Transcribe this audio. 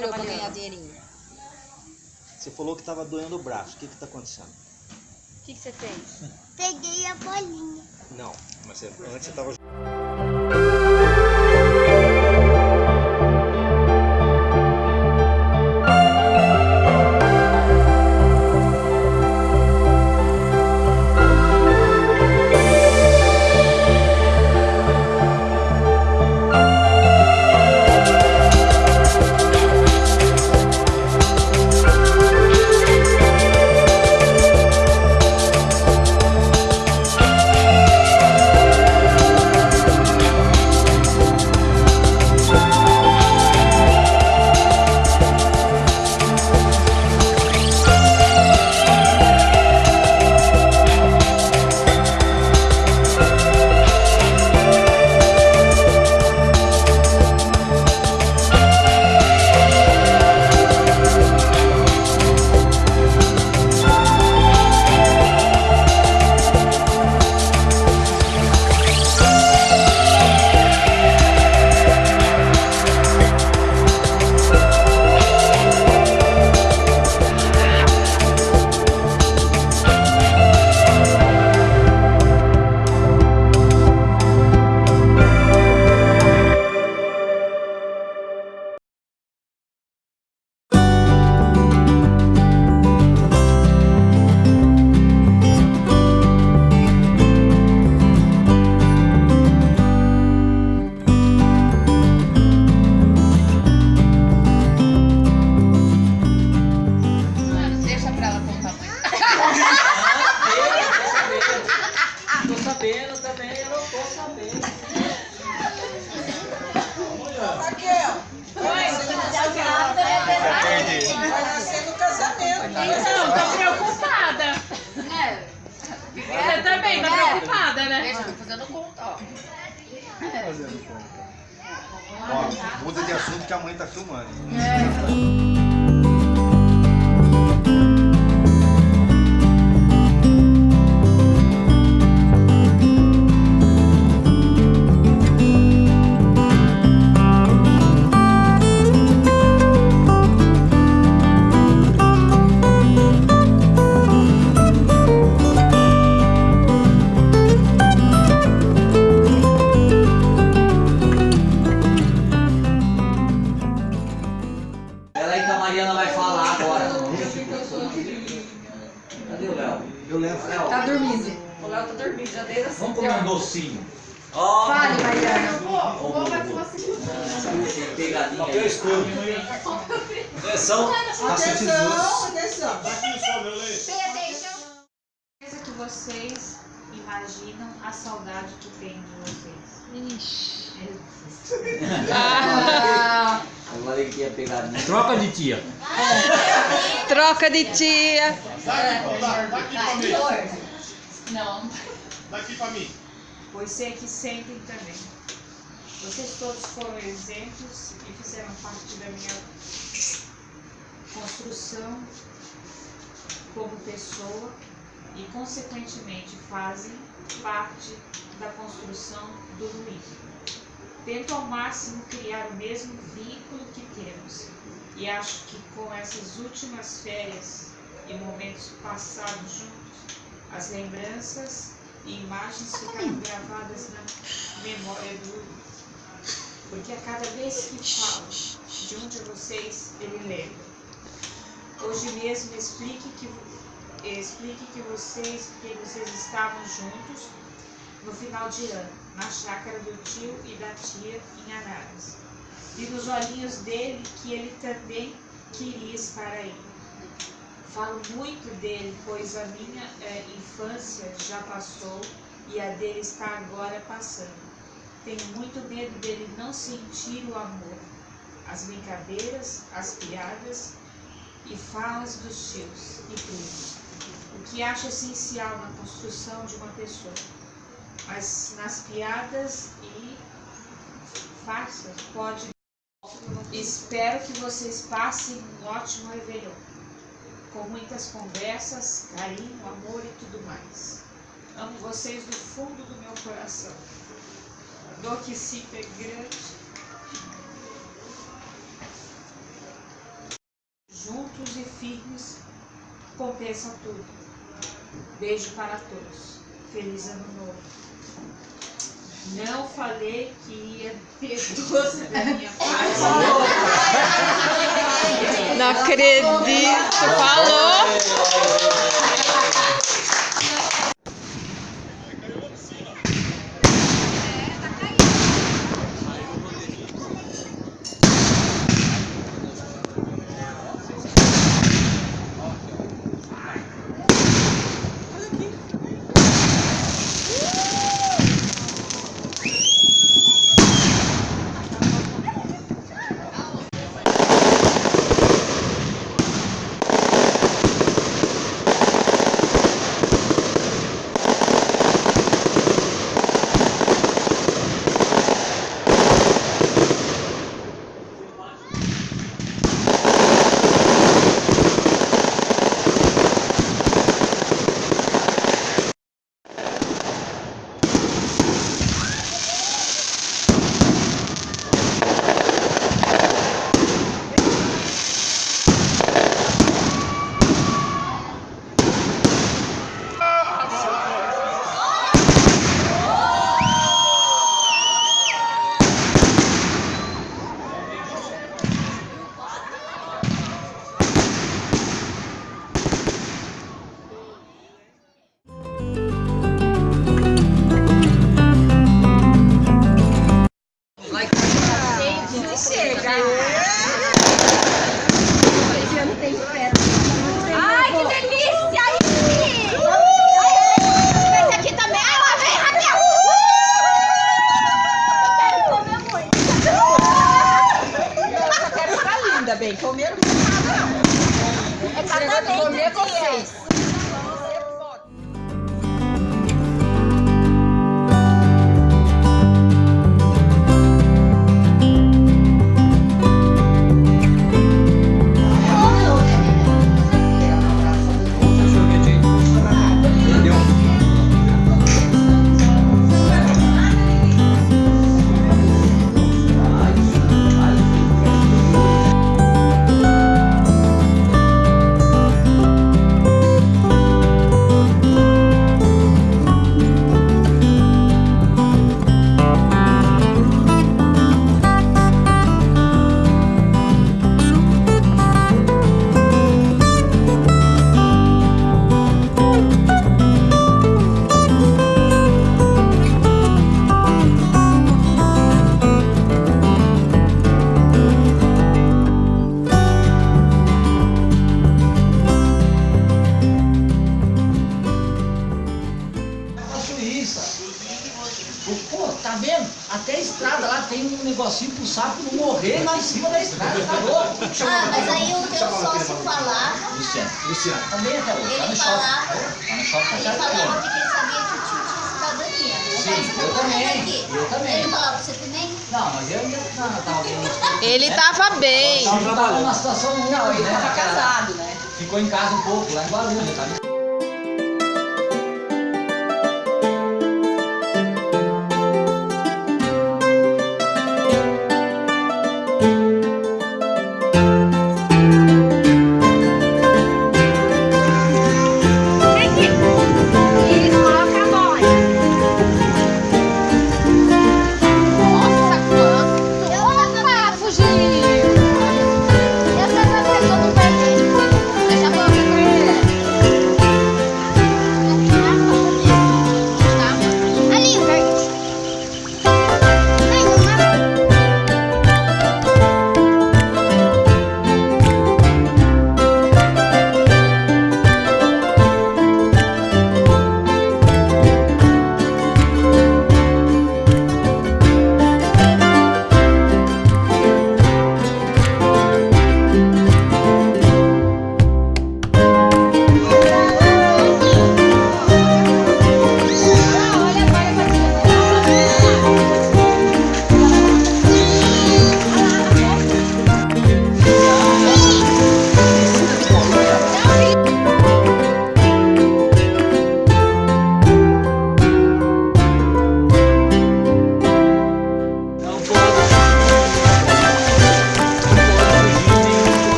trabalhou trabalhando? ganhar dinheirinho? Você falou que tava doendo o braço. O que que tá acontecendo? O que, que você fez? Peguei a bolinha. Não, mas você, antes você tava Então, tô preocupada. Você também tá preocupada, né? Deixa, tô fazendo conta, ó. Ó, muda de assunto que a mãe tá filmando. Peraí pegadinha aí. Atenção, paciente Atenção, certeza que vocês imaginam a saudade que tenho de vocês. Ah, Agora ele tinha pegadinha. Troca de tia. Troca de tia. Não, Daqui pra mim. pois sei que sentem também. Vocês todos foram exemplos e fizeram parte da minha construção como pessoa e, consequentemente, fazem parte da construção do Luiz. Tento ao máximo criar o mesmo vínculo que temos e acho que com essas últimas férias e momentos passados juntos, as lembranças e imagens ficaram gravadas na memória do. Porque a cada vez que falo de um de vocês, ele lembra. Hoje mesmo explique que, explique que vocês, que vocês estavam juntos no final de ano, na chácara do tio e da tia em Araras. E nos olhinhos dele que ele também queria estar aí. Falo muito dele, pois a minha eh, infância já passou e a dele está agora passando. Tenho muito medo dele não sentir o amor, as brincadeiras, as piadas e falas dos tios e primos, o que acho essencial na construção de uma pessoa. Mas nas piadas e farsas pode. Espero que vocês passem um ótimo Réveillon, com muitas conversas, carinho, amor e tudo mais. Amo vocês do fundo do meu coração. Dor que se grande. Juntos e firmes compensa tudo. Beijo para todos. Feliz ano novo. Não falei que ia ter doce da minha parte. Não acredito. Falou. Falava, Luciano, Luciano, também até hoje, tá ele no shopping. Tá no shopping, ele falava que ele sabia que o tio tinha cidadania. Sim, eu também, eu também. Ele falava, você também? Não, mas eu ainda não, tava bem. Ele tava bem. Tava numa situação ruim, Não, ele né? tava casado, né? Ficou em casa um pouco, lá em Guarulhos, tá?